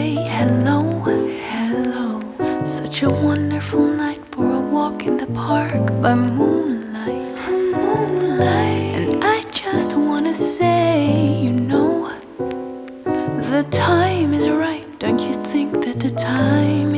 say hello, hello. Such a wonderful night for a walk in the park by moonlight. Moonlight. And I just wanna say, you know The time is right, don't you think that the time